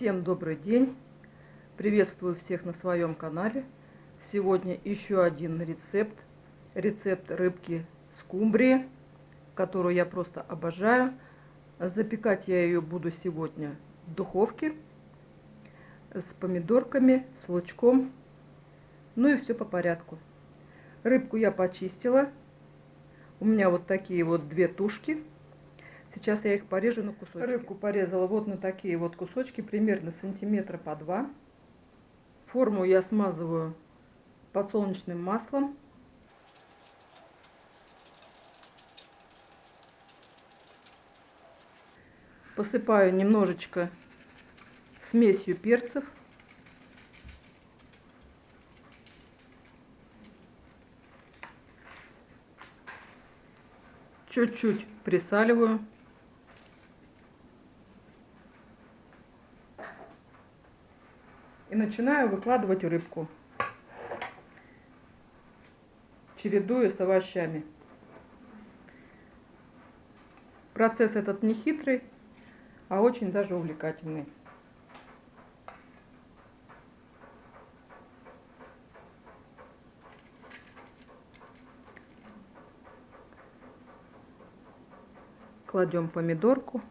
Всем добрый день! Приветствую всех на своем канале. Сегодня еще один рецепт. Рецепт рыбки скумбрии, которую я просто обожаю. Запекать я ее буду сегодня в духовке с помидорками, с лучком. Ну и все по порядку. Рыбку я почистила. У меня вот такие вот две тушки. Сейчас я их порежу на кусочки. Рыбку порезала вот на такие вот кусочки, примерно сантиметра по два. Форму я смазываю подсолнечным маслом. Посыпаю немножечко смесью перцев. Чуть-чуть присаливаю. И начинаю выкладывать рыбку, чередуя с овощами. Процесс этот не хитрый, а очень даже увлекательный. Кладем помидорку.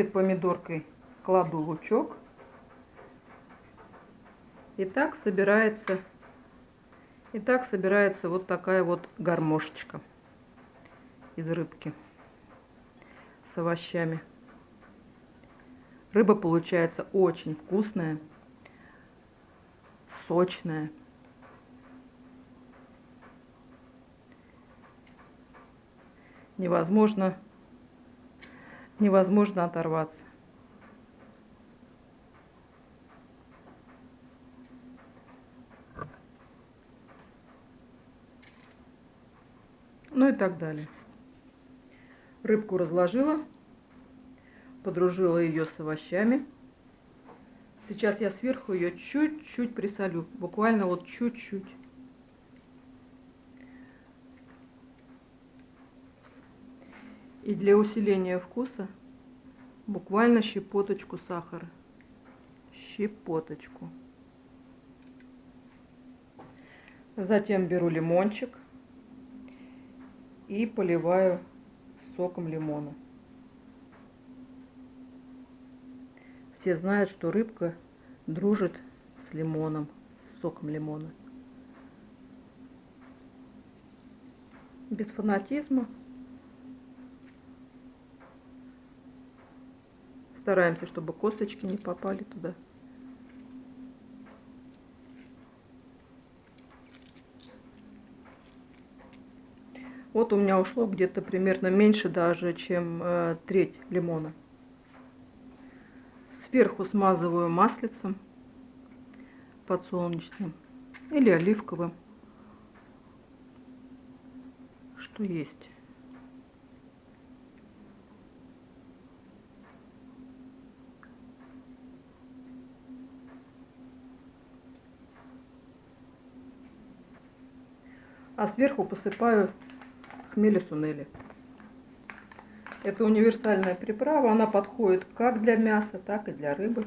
Перед помидоркой кладу лучок. И так собирается, и так собирается вот такая вот гармошечка из рыбки с овощами. Рыба получается очень вкусная, сочная. Невозможно невозможно оторваться. Ну и так далее. Рыбку разложила, подружила ее с овощами. Сейчас я сверху ее чуть-чуть присолю, буквально вот чуть-чуть. И для усиления вкуса буквально щепоточку сахара. Щепоточку. Затем беру лимончик и поливаю соком лимона. Все знают, что рыбка дружит с лимоном, с соком лимона. Без фанатизма Стараемся, чтобы косточки не попали туда. Вот у меня ушло где-то примерно меньше даже, чем э, треть лимона. Сверху смазываю маслицем подсолнечным или оливковым, что есть. А сверху посыпаю хмели сунели. Это универсальная приправа, она подходит как для мяса, так и для рыбы.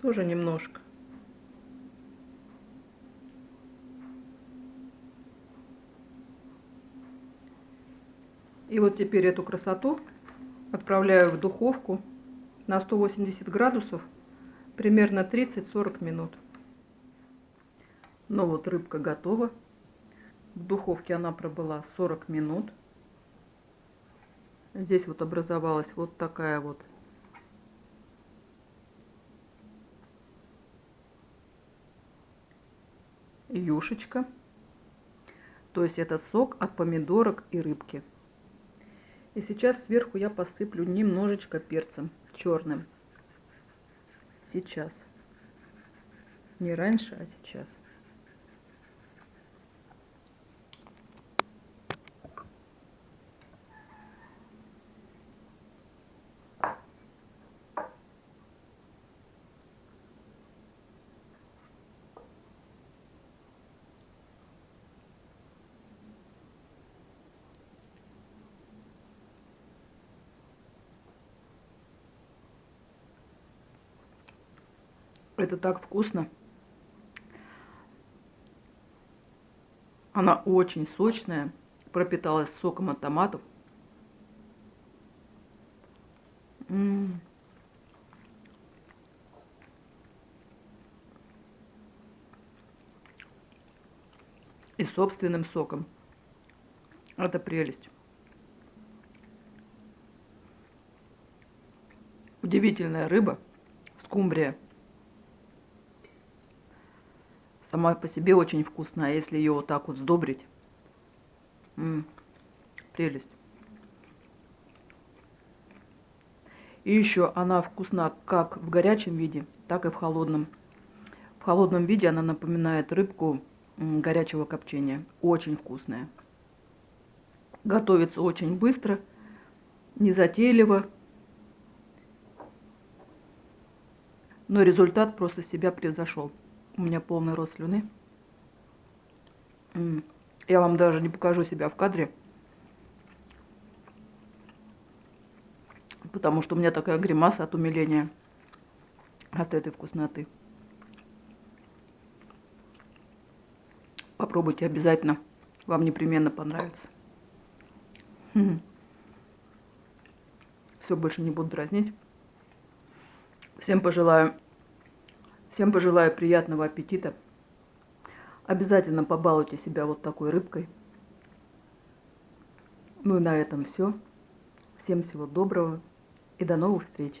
Тоже немножко. И вот теперь эту красоту отправляю в духовку на 180 градусов примерно 30-40 минут. Ну вот рыбка готова. В духовке она пробыла 40 минут. Здесь вот образовалась вот такая вот юшечка. То есть этот сок от помидорок и рыбки. И сейчас сверху я посыплю немножечко перцем черным сейчас. Не раньше, а сейчас. Это так вкусно. Она очень сочная, пропиталась соком от томатов. И собственным соком. Это прелесть. Удивительная рыба, скумбрия. Сама по себе очень вкусная, а если ее вот так вот сдобрить. М -м, прелесть. И еще она вкусна как в горячем виде, так и в холодном. В холодном виде она напоминает рыбку горячего копчения. Очень вкусная. Готовится очень быстро, незатейливо. Но результат просто себя превзошел. У меня полный рост слюны. Я вам даже не покажу себя в кадре. Потому что у меня такая гримаса от умиления от этой вкусноты. Попробуйте обязательно. Вам непременно понравится. Все, больше не буду дразнить. Всем пожелаю Всем пожелаю приятного аппетита. Обязательно побалуйте себя вот такой рыбкой. Ну и на этом все. Всем всего доброго и до новых встреч.